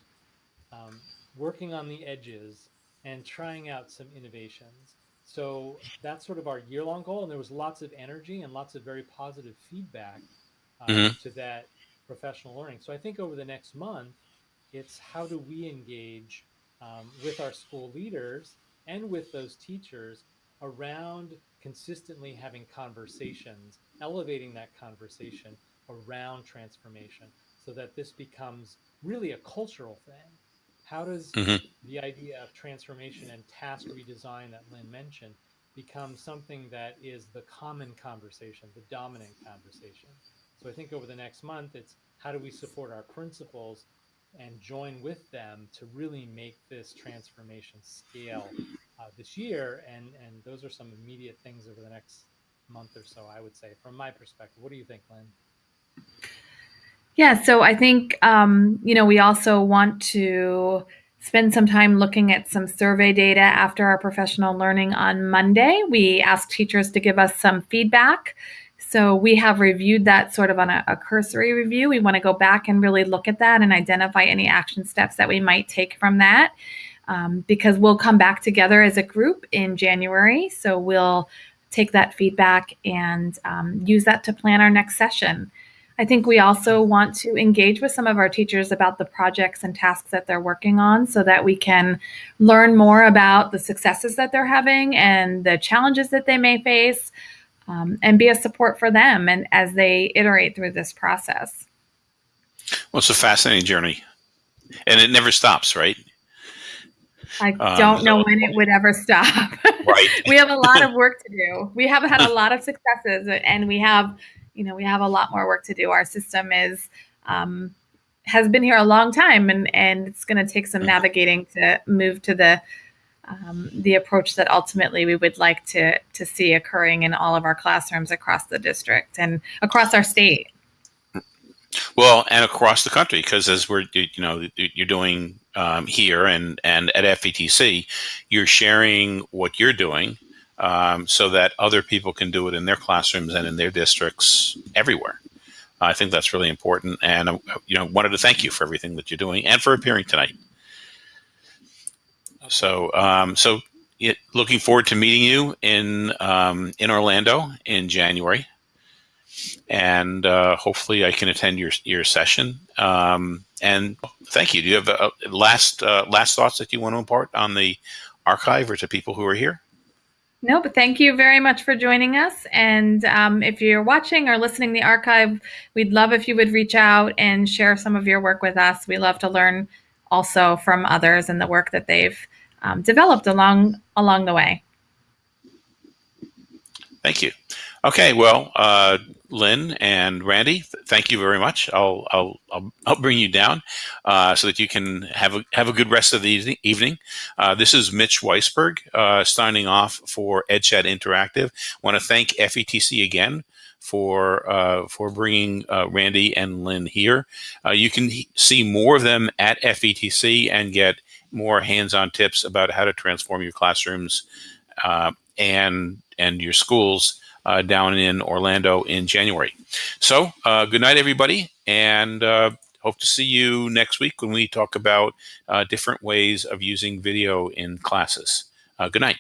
um, working on the edges and trying out some innovations? So that's sort of our year long goal. And there was lots of energy and lots of very positive feedback mm-hmm. to that professional learning. So I think over the next month, it's how do we engage um, with our school leaders and with those teachers around consistently having conversations, elevating that conversation around transformation so that this becomes really a cultural thing. How does mm-hmm. the idea of transformation and task redesign that Lynn mentioned, become something that is the common conversation, the dominant conversation. So I think over the next month, it's how do we support our principals and join with them to really make this transformation scale uh, this year. And, and those are some immediate things over the next month or so, I would say, from my perspective. What do you think, Lynn? Yeah, so I think, um, you know, we also want to spend some time looking at some survey data after our professional learning on Monday. We asked teachers to give us some feedback. So we have reviewed that sort of on a, a cursory review. We want to go back and really look at that and identify any action steps that we might take from that. Um, because we'll come back together as a group in January. So we'll take that feedback and um, use that to plan our next session. I think we also want to engage with some of our teachers about the projects and tasks that they're working on so that we can learn more about the successes that they're having and the challenges that they may face um, and be a support for them and as they iterate through this process. Well, it's a fascinating journey and it never stops, right? I um, don't know when it would ever stop. Right. we have a lot of work to do. We have had a lot of successes and we have, you know, we have a lot more work to do. Our system is um, has been here a long time and and it's going to take some mm-hmm. navigating to move to the um, the approach that ultimately we would like to to see occurring in all of our classrooms across the district and across our state. Well, and across the country, because as we're you know you're doing um, here and and at FETC, you're sharing what you're doing um, so that other people can do it in their classrooms and in their districts everywhere. I think that's really important, and uh, you know wanted to thank you for everything that you're doing and for appearing tonight. So, um, so it, looking forward to meeting you in um, in Orlando in January, and uh, hopefully I can attend your your session. Um, and thank you. Do you have a, a last uh, last thoughts that you want to impart on the archive or to people who are here? No, but thank you very much for joining us. And um, if you're watching or listening the archive, we'd love if you would reach out and share some of your work with us. We love to learn also from others and the work that they've um, developed along along the way. Thank you. Okay, well, uh, Lynn and Randy, th thank you very much. I'll I'll I'll, I'll bring you down uh, so that you can have a have a good rest of the evening. Uh, this is Mitch Weisberg uh, signing off for EdChat Interactive. Want to thank FETC again for uh, for bringing uh, Randy and Lynn here. Uh, you can see more of them at FETC and get more hands-on tips about how to transform your classrooms uh, and and your schools uh, down in Orlando in January. So uh, good night, everybody, and hope to see you next week when we talk about different ways of using video in classes. good night.